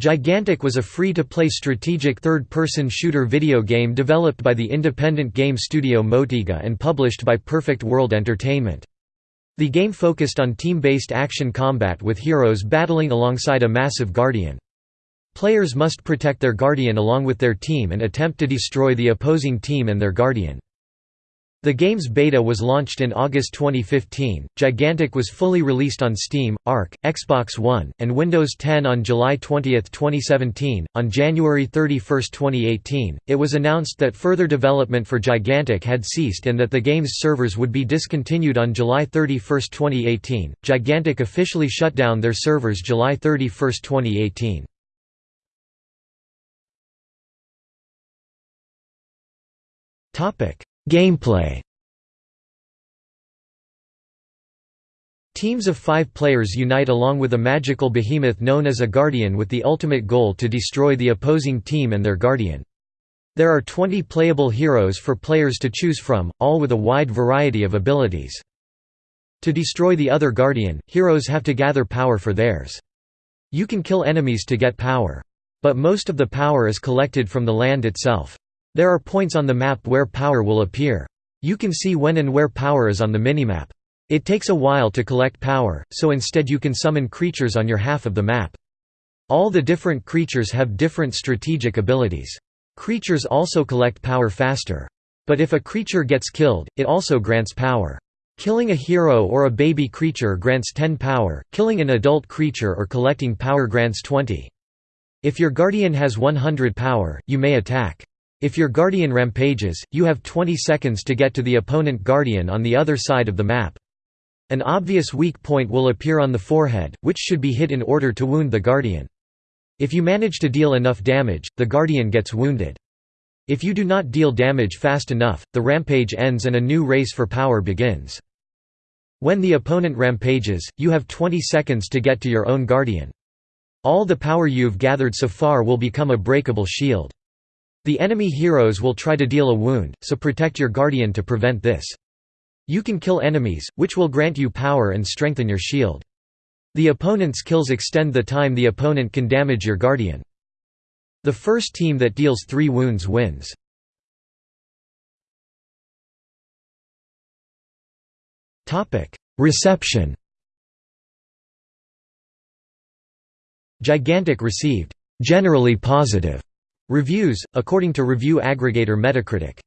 Gigantic was a free-to-play strategic third-person shooter video game developed by the independent game studio Motiga and published by Perfect World Entertainment. The game focused on team-based action combat with heroes battling alongside a massive guardian. Players must protect their guardian along with their team and attempt to destroy the opposing team and their guardian. The game's beta was launched in August 2015. Gigantic was fully released on Steam, Arc, Xbox One, and Windows 10 on July 20, 2017. On January 31, 2018, it was announced that further development for Gigantic had ceased and that the game's servers would be discontinued on July 31, 2018. Gigantic officially shut down their servers July 31, 2018. Topic: Gameplay Teams of five players unite along with a magical behemoth known as a Guardian with the ultimate goal to destroy the opposing team and their Guardian. There are 20 playable heroes for players to choose from, all with a wide variety of abilities. To destroy the other Guardian, heroes have to gather power for theirs. You can kill enemies to get power. But most of the power is collected from the land itself. There are points on the map where power will appear. You can see when and where power is on the minimap. It takes a while to collect power, so instead you can summon creatures on your half of the map. All the different creatures have different strategic abilities. Creatures also collect power faster. But if a creature gets killed, it also grants power. Killing a hero or a baby creature grants 10 power, killing an adult creature or collecting power grants 20. If your guardian has 100 power, you may attack. If your guardian rampages, you have 20 seconds to get to the opponent guardian on the other side of the map. An obvious weak point will appear on the forehead, which should be hit in order to wound the guardian. If you manage to deal enough damage, the guardian gets wounded. If you do not deal damage fast enough, the rampage ends and a new race for power begins. When the opponent rampages, you have 20 seconds to get to your own guardian. All the power you've gathered so far will become a breakable shield. The enemy heroes will try to deal a wound, so protect your guardian to prevent this. You can kill enemies, which will grant you power and strengthen your shield. The opponent's kills extend the time the opponent can damage your guardian. The first team that deals three wounds wins. Reception Gigantic received, "...generally positive." Reviews, according to review aggregator Metacritic.